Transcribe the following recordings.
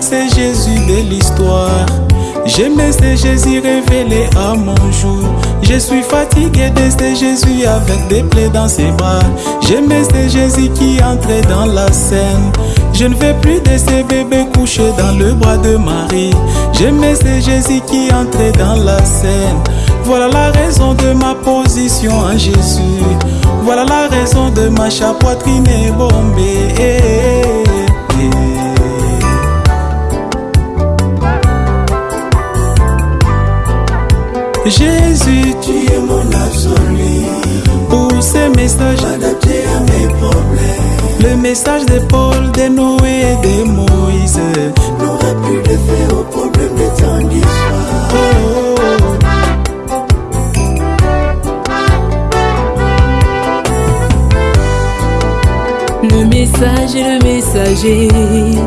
c'est Jésus de l'histoire. J'aimais ce Jésus révélé à mon jour. Je suis fatigué de ce Jésus avec des plaies dans ses bras. J'aimais ce Jésus qui entrait dans la scène. Je ne veux plus de ces bébés couchés dans le bras de Marie. J'aimais ce Jésus qui entrait dans la scène. Voilà la raison de ma position en Jésus. Voilà la raison de ma poitrine bombée. Jésus, Tu es mon absolu, pour ces messages, adapté à mes problèmes. le message de Paul, de Noé et de Moïse. N'aurait plus d'effet au problème de temps d'histoire. Oh, Le message et le messager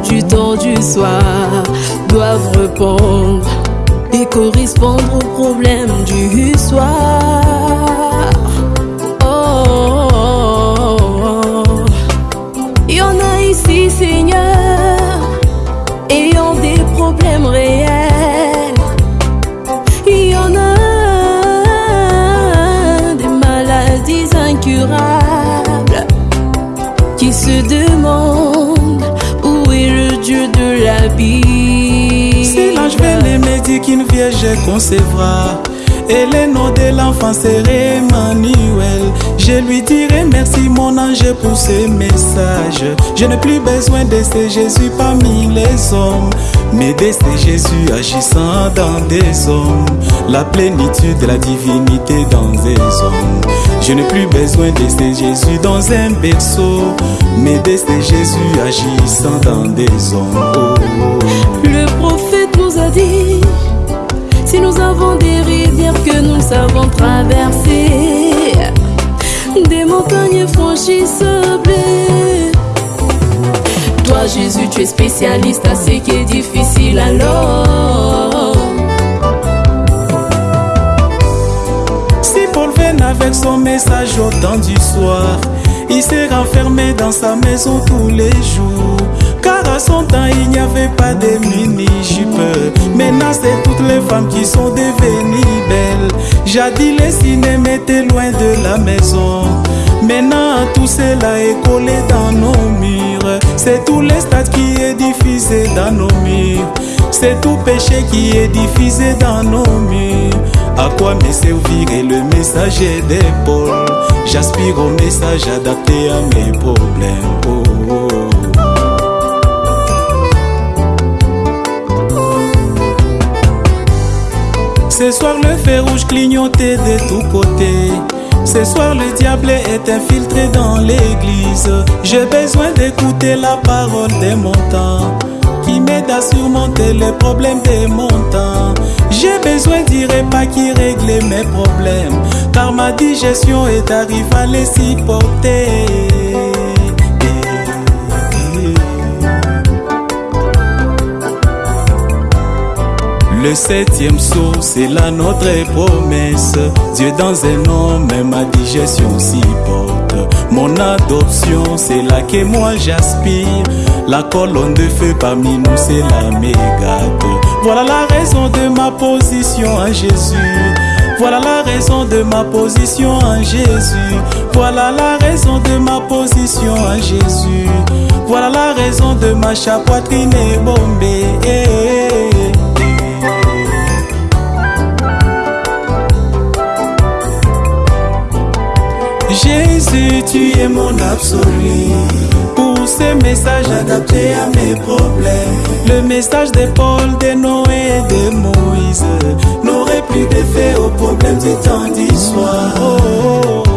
du temps du soir doivent répondre correspondre aux problèmes du soir. Oh. Il y en a ici, Seigneur, ayant des problèmes réels. Il y en a des maladies incurables qui se demandent où est le Dieu de la Bible. Vierge concevra, et le nom de l'enfant serait Emmanuel, je lui dirai merci mon ange pour ce message. Je n'ai plus besoin de ce Jésus parmi les hommes, mais de ce Jésus agissant dans des hommes. La plénitude de la divinité dans des hommes. Je n'ai plus besoin de ce Jésus dans un berceau, mais de ce Jésus agissant dans des hommes. Oh, nous savons traverser, des montagnes franchissables. Toi Jésus, tu es spécialiste à ce qui est difficile alors. Si Paul venait avec son message au temps du soir, il s'est renfermé dans sa maison tous les jours. Car à son temps, il n'y avait pas de mini-jupe. Maintenant, c'est toutes les femmes qui sont devenues belles. Jadis, les cinémas étaient loin de la maison. Maintenant, tout cela est collé dans nos murs. C'est tout les stades qui est diffusé dans nos murs. C'est tout péché qui est diffusé dans nos murs. À quoi me servirait le messager des Paul J'aspire au message adapté à mes problèmes. Oh, oh. Ce soir le feu rouge clignotait de tous côtés. Ce soir le diable est infiltré dans l'église. J'ai besoin d'écouter la parole de mon temps qui m'aide à surmonter les problèmes de mon temps. J'ai besoin du repas qui règle mes problèmes car ma digestion est arrivée à les supporter. Le septième saut, c'est là notre promesse. Dieu dans un homme, ma digestion s'y porte. Mon adoption, c'est là que moi j'aspire. La colonne de feu parmi nous, c'est la mégate. Voilà la raison de ma position en Jésus. Voilà la raison de ma position en Jésus. Voilà la raison de ma position en Jésus. Voilà la raison de ma poitrine bombée. Jésus, tu es mon absolu. Pour ce message Adapté à mes problèmes. le message de Paul, de Noé et de Moïse. N'aurait plus d'effet au problème du temps d'histoire.